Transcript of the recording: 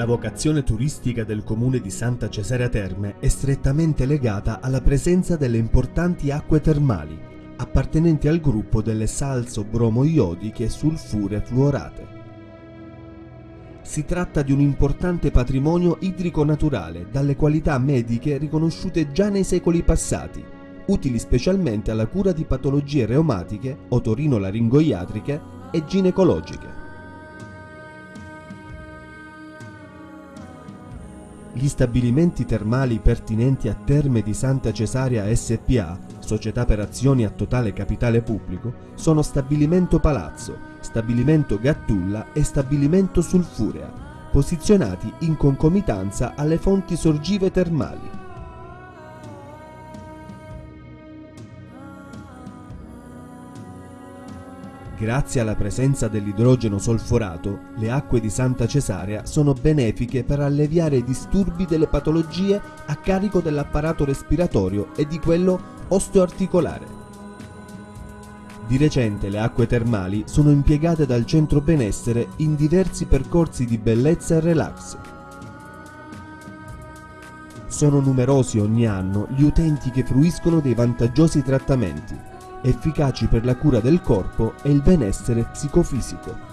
La vocazione turistica del comune di Santa Cesarea Terme è strettamente legata alla presenza delle importanti acque termali, appartenenti al gruppo delle salso-bromo-iodiche sulfure fluorate. Si tratta di un importante patrimonio idrico naturale dalle qualità mediche riconosciute già nei secoli passati, utili specialmente alla cura di patologie reumatiche, otorino-laringoiatriche e ginecologiche. Gli stabilimenti termali pertinenti a Terme di Santa Cesarea SPA, società per azioni a totale capitale pubblico, sono Stabilimento Palazzo, Stabilimento Gattulla e Stabilimento Sulfurea, posizionati in concomitanza alle fonti sorgive termali. Grazie alla presenza dell'idrogeno solforato, le acque di Santa Cesarea sono benefiche per alleviare i disturbi delle patologie a carico dell'apparato respiratorio e di quello osteoarticolare. Di recente le acque termali sono impiegate dal centro benessere in diversi percorsi di bellezza e relax. Sono numerosi ogni anno gli utenti che fruiscono dei vantaggiosi trattamenti, efficaci per la cura del corpo e il benessere psicofisico.